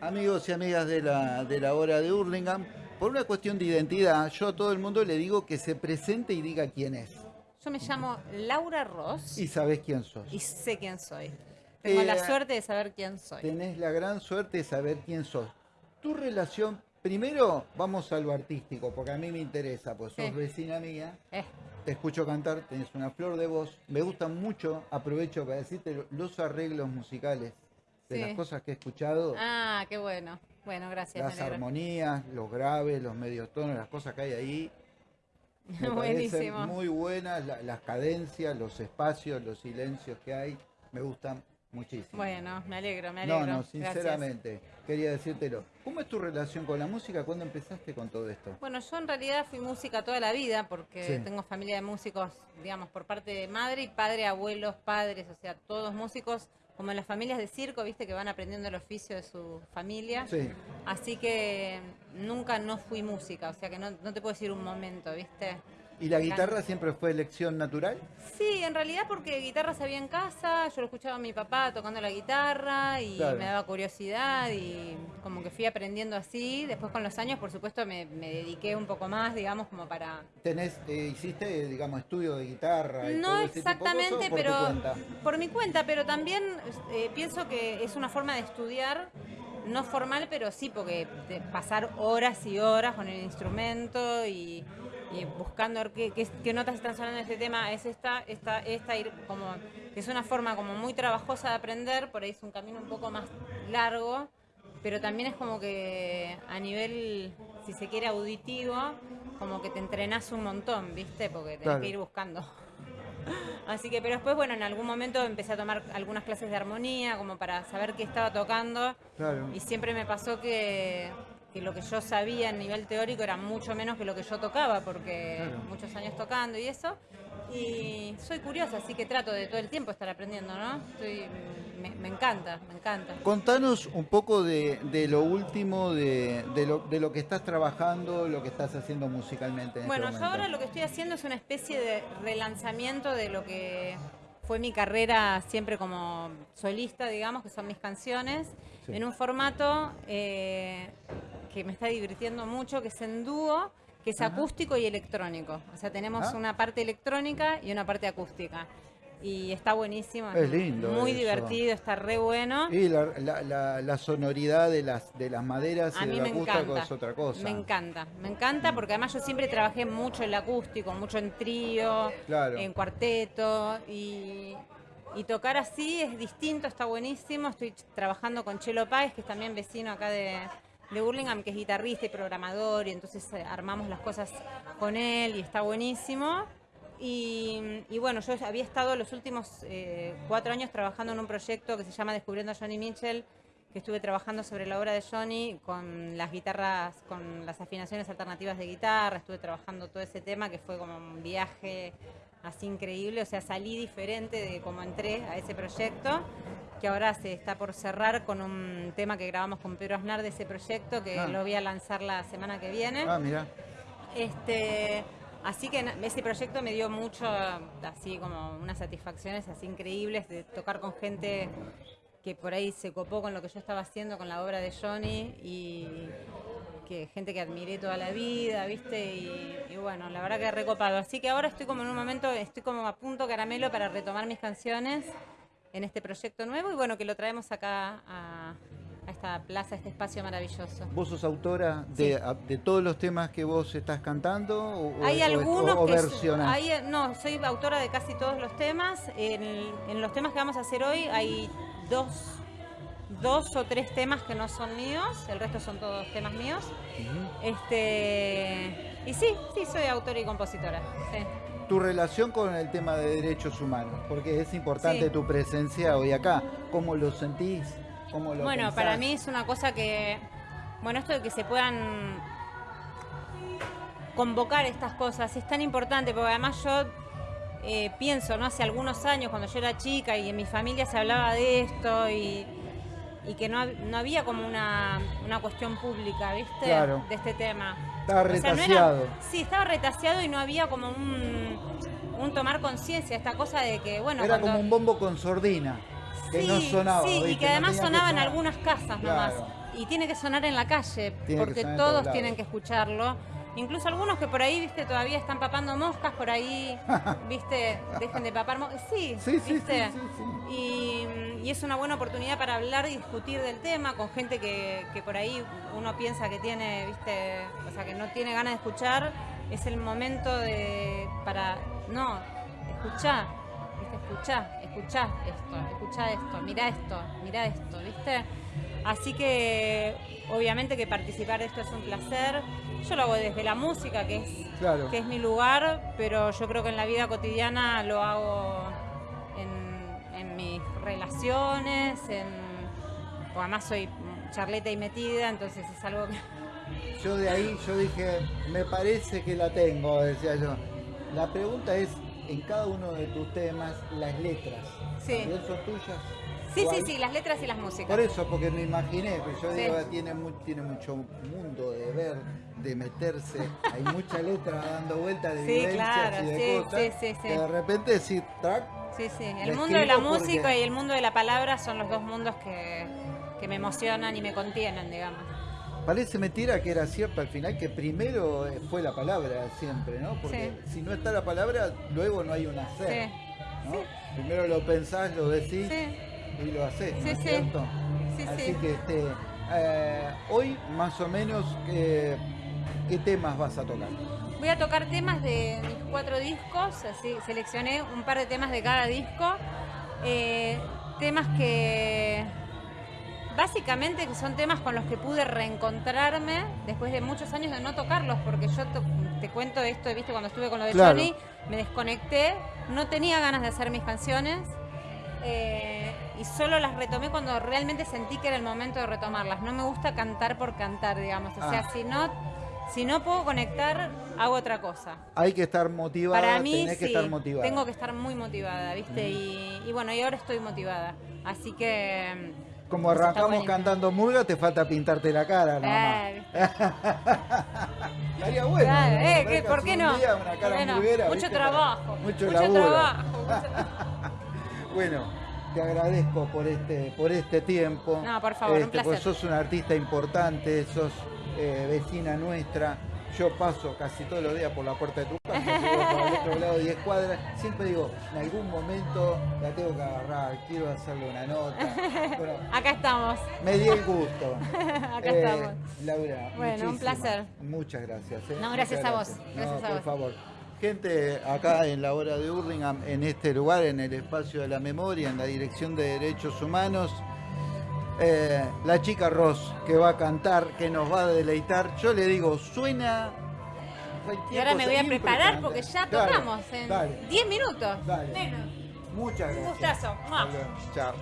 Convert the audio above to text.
Amigos y amigas de la, de la hora de Hurlingham, por una cuestión de identidad, yo a todo el mundo le digo que se presente y diga quién es. Yo me llamo Laura Ross Y sabés quién sos. y sé quién soy. Tengo Eh, la suerte de saber quién soy. Tenés la gran suerte de saber quién sos. Tu relación, primero vamos a lo artístico, porque a mí me interesa, pues sos Sí. vecina mía, Eh, te escucho cantar, tenés una flor de voz, me gustan mucho, aprovecho para decirte lo- los arreglos musicales de Sí. las cosas que he escuchado, Ah, qué bueno. Bueno, gracias. las armonías, los graves, los medios tonos, las cosas que hay ahí. Me parecen Buenísimo. muy buenas la- las cadencias, los espacios, los silencios que hay, me gustan muchísimo. Bueno, me alegro, me no, alegro. no, Gracias. sinceramente, quería decírtelo. ¿Cómo es tu relación con la música? ¿Cuándo empezaste con todo esto? Bueno, yo en realidad fui música toda la vida porque Sí. tengo familia de músicos, digamos, por parte de madre y padre, abuelos, padres, o sea, todos músicos, como en las familias de circo, viste, que van aprendiendo el oficio de su familia. Sí, Así que nunca no fui música, o sea que no, no te puedo decir un momento, viste. ¿Y la guitarra siempre fue elección natural? Sí, en realidad porque guitarra sabía en casa, yo lo escuchaba a mi papá tocando la guitarra y Claro. me daba curiosidad y como que fui aprendiendo así. Después con los años, por supuesto, me, me dediqué un poco más, digamos, como para... ¿Tenés, eh, hiciste, digamos, estudio de guitarra? y No todo ese tipo de cosas, exactamente, o por tu pero cuenta? por mi cuenta, pero también eh, pienso que es una forma de estudiar, no formal, pero sí, porque pasar horas y horas con el instrumento y, y buscando qué, qué- qué notas están sonando en este tema, es esta, esta, esta, ir como, que es una forma como muy trabajosa de aprender, por ahí es un camino un poco más largo, pero también es como que a nivel, si se quiere, auditivo, como que te entrenás un montón, ¿viste? Porque tenés Claro. que ir buscando. Así que, pero después, bueno, en algún momento empecé a tomar algunas clases de armonía, como para saber qué estaba tocando. Claro. Y siempre me pasó que, que lo que yo sabía a nivel teórico era mucho menos que lo que yo tocaba, porque Claro. muchos años tocando y eso. Y soy curiosa, así que trato de todo el tiempo estar aprendiendo, ¿no? Estoy, me, me encanta, me encanta. Contanos un poco de, de lo último, de, de lo, de lo que estás trabajando, lo que estás haciendo musicalmente. En Bueno, este yo ahora lo que estoy haciendo es una especie de relanzamiento de lo que fue mi carrera siempre como solista, digamos, que son mis canciones, Sí. en un formato eh, que me está divirtiendo mucho, que es en dúo, que es Ajá. acústico y electrónico. O sea, tenemos Ah. una parte electrónica y una parte acústica. Y está buenísimo. Es lindo Muy eso. divertido, está re bueno. Y la, la- la- la sonoridad de las, de las maderas y del acústico es otra cosa. Me encanta, me encanta porque además yo siempre trabajé mucho en el acústico, mucho en trío, Claro. en cuarteto y, y tocar así es distinto, está buenísimo. Estoy trabajando con Chelo Páez, que es también vecino acá de, de Burlingame, que es guitarrista y programador, y entonces eh, armamos las cosas con él y está buenísimo. Y, y bueno, yo había estado los últimos eh, cuatro años trabajando en un proyecto que se llama Descubriendo a Johnny Mitchell, que estuve trabajando sobre la obra de Johnny con las guitarras, con las afinaciones alternativas de guitarra, estuve trabajando todo ese tema que fue como un viaje así increíble, o sea, salí diferente de cómo entré a ese proyecto, que ahora se está por cerrar con un tema que grabamos con Pedro Aznar de ese proyecto, que Ah. lo voy a lanzar la semana que viene. Ah, mira. Este, así que ese proyecto me dio mucho, así como unas satisfacciones así increíbles de tocar con gente que por ahí se copó con lo que yo estaba haciendo con la obra de Johnny y que gente que admiré toda la vida, ¿viste? Y, y bueno, la verdad que recopado. Así que ahora estoy como en un momento, estoy como a punto caramelo para retomar mis canciones en este proyecto nuevo y bueno, que lo traemos acá a, a esta plaza, a este espacio maravilloso. ¿Vos sos autora de, a- de todos los temas que vos estás cantando? O- Hay o- algunos o, o que versionás? hay, no, soy autora de casi todos los temas. En, en los temas que vamos a hacer hoy hay dos, dos o tres temas que no son míos, el resto son todos temas míos. Este y sí, sí soy autora y compositora. sí. Tu relación con el tema de derechos humanos, porque es importante Sí. tu presencia hoy acá. ¿Cómo lo sentís? ¿Cómo lo Bueno, pensás? para mí es una cosa que, bueno, esto de que se puedan convocar estas cosas es tan importante, porque además yo eh, pienso, ¿no? Hace algunos años, cuando yo era chica y en mi familia se hablaba de esto y, y que no, no había como una, una cuestión pública, ¿viste? Claro. De este tema. Estaba O sea, no era- retaseado. sí, estaba retaseado y no había como un, un tomar conciencia, esta cosa de que, bueno, Era cuando- como un bombo con sordina. que sí, no sonaba. sí, y que No además que sonaba en algunas casas nomás. Claro. Y tiene que sonar en la calle, Tiene porque todos tienen que escucharlo. Incluso algunos que por ahí, viste, todavía están papando moscas, por ahí, viste, dejen de papar moscas. Sí, Sí, sí, viste. sí, sí, sí. Y, y es una buena oportunidad para hablar y discutir del tema con gente que, que por ahí uno piensa que tiene, viste, o sea, que no tiene ganas de escuchar. Es el momento de, para, no, escuchá, viste, escuchá, escuchá esto, escuchá esto, mirá esto, mirá esto, viste. Así que obviamente que participar de esto es un placer. Yo lo hago desde la música, que es Claro. que es mi lugar, pero yo creo que en la vida cotidiana lo hago en, en mis relaciones, en, porque además soy charleta y metida, entonces es algo que... Yo de ahí, yo dije, me parece que la tengo, decía yo. La pregunta es, en cada uno de tus temas, las letras. Sí. ¿También son tuyas? Sí, sí, ¿Cuál? sí, las letras y las músicas. Por eso, porque me imaginé, que yo Sí. digo, tiene, tiene mucho mundo de ver, de meterse, hay mucha letra dando vueltas de Sí, vivencias claro, y de sí, cosas, sí, sí, sí. que de repente sí, track, Sí, sí, el mundo de la porque- música y el mundo de la palabra son los dos mundos que, que me emocionan y me contienen, digamos. Parece mentira que era cierto al final, que primero eh, fue la palabra siempre, ¿no? Porque si no está la palabra, luego no hay un hacer. Sí, ¿no? Primero lo pensás, lo decís y lo haces, ¿no Sí, es sí. cierto? sí, Así sí. que este, eh, hoy más o menos, eh, ¿qué temas vas a tocar? Voy a tocar temas de mis cuatro discos, así seleccioné un par de temas de cada disco. eh, temas que básicamente que son temas con los que pude reencontrarme después de muchos años de no tocarlos, porque yo te cuento esto, viste, cuando estuve con lo de Claro. Johnny, me desconecté, no tenía ganas de hacer mis canciones. eh, y solo las retomé cuando realmente sentí que era el momento de retomarlas. No me gusta cantar por cantar, digamos. O sea, Ah. si no, si no puedo conectar, hago otra cosa. Hay que estar motivada, Para mí tenés que sí, estar motivada. tengo que estar muy motivada, ¿viste? Y, y bueno, y ahora estoy motivada. Así que... Como eso arrancamos cantando murga, te falta pintarte la cara nomás. ¿viste? Estaría bueno. Claro, eh, que- ¿por qué un no? día una ¿Por cara qué no? murguera, Mucho ¿viste? trabajo, Mucho, trabajo, mucho- bueno, te agradezco por este, por este tiempo. No, por favor, un Este, placer. pues sos una artista importante, sos eh, vecina nuestra. Yo paso casi todos los días por la puerta de tu casa, por el otro lado 10 cuadras. Siempre digo, en algún momento la tengo que agarrar, quiero hacerle una nota. Bueno, Acá estamos. me di el gusto. Acá Eh, estamos. Laura, Bueno, un placer. Muchas gracias. eh, No, gracias a vos, No, gracias a por vos. favor. Gente, acá en la hora de Hurlingham, en este lugar, en el espacio de la memoria, en la Dirección de Derechos Humanos, eh, la chica Ross que va a cantar, que nos va a deleitar. Yo le digo, suena. Y ahora me voy a preparar porque ya Dale, tocamos en dale, 10 minutos. Dale. Menos. Muchas Un gracias. gustazo. Hasta luego. Chao.